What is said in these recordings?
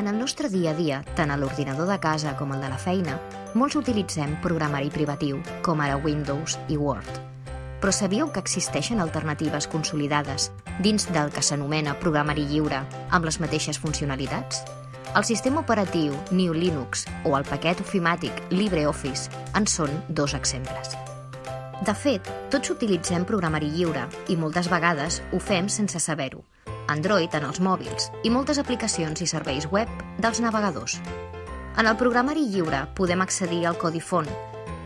En el nostre dia a dia, tant a l'ordinador de casa com el de la feina, molts utilitzem programari privatiu, com ara Windows i Word. Però sabíeu que existeixen alternatives consolidades dins del que s'anomena programari lliure amb les mateixes funcionalitats? El sistema operatiu New Linux o el paquet ofimàtic LibreOffice en són dos exemples. De fet, tots utilitzem programari lliure i moltes vegades ho fem sense saber-ho, Android en els mòbils i moltes aplicacions i serveis web dels navegadors. En el programari lliure podem accedir al codi font,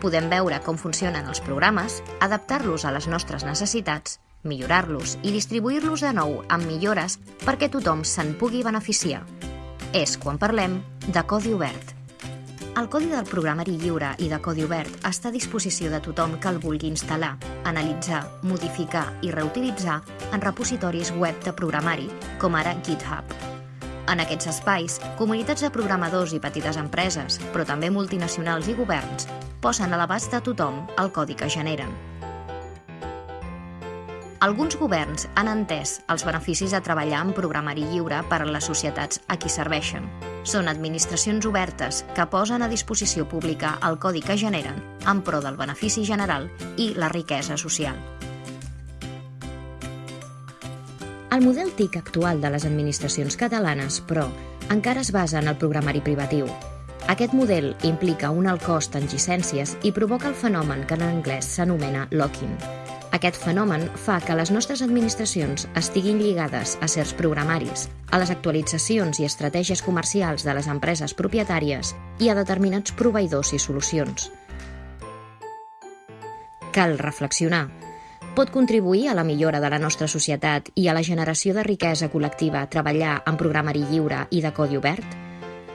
podem veure com funcionen els programes, adaptar-los a les nostres necessitats, millorar-los i distribuir-los de nou amb millores perquè tothom se'n pugui beneficiar. És quan parlem de codi obert. El codi del programari lliure i de codi obert està a disposició de tothom que el vulgui instal·lar, analitzar, modificar i reutilitzar en repositoris web de programari, com ara GitHub. En aquests espais, comunitats de programadors i petites empreses, però també multinacionals i governs, posen a l'abast de tothom el codi que generen. Alguns governs han entès els beneficis de treballar en programari lliure per a les societats a qui serveixen, són administracions obertes que posen a disposició pública el codi que generen en pro del benefici general i la riquesa social. El model TIC actual de les administracions catalanes, però, encara es basa en el programari privatiu. Aquest model implica un alt cost en llicències i provoca el fenomen que en anglès s'anomena locking, aquest fenomen fa que les nostres administracions estiguin lligades a certs programaris, a les actualitzacions i estratègies comercials de les empreses propietàries i a determinats proveïdors i solucions. Cal reflexionar. Pot contribuir a la millora de la nostra societat i a la generació de riquesa col·lectiva treballar en programari lliure i de codi obert?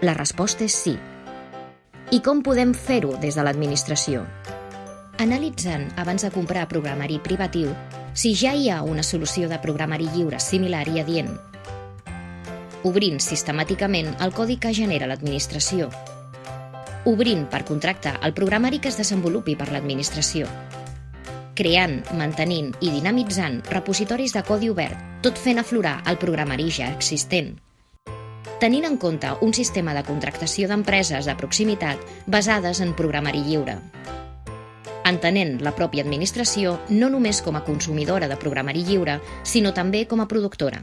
La resposta és sí. I com podem fer-ho des de l'administració? Analitzant, abans de comprar programari privatiu, si ja hi ha una solució de programari lliure similar i adient, obrint sistemàticament el codi que genera l'administració, obrint per contracte el programari que es desenvolupi per l'administració, creant, mantenint i dinamitzant repositoris de codi obert, tot fent aflorar el programari ja existent, tenint en compte un sistema de contractació d'empreses de proximitat basades en programari lliure entenent la pròpia administració no només com a consumidora de programari lliure, sinó també com a productora.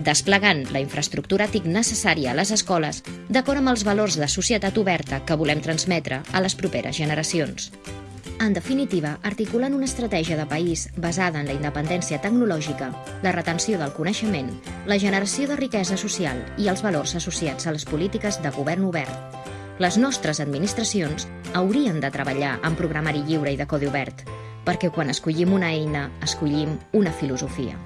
Desplegant la infraestructura TIC necessària a les escoles d'acord amb els valors de societat oberta que volem transmetre a les properes generacions. En definitiva, articulant una estratègia de país basada en la independència tecnològica, la retenció del coneixement, la generació de riquesa social i els valors associats a les polítiques de govern obert, les nostres administracions haurien de treballar en programari lliure i de codi obert, perquè quan escollim una eina, escollim una filosofia.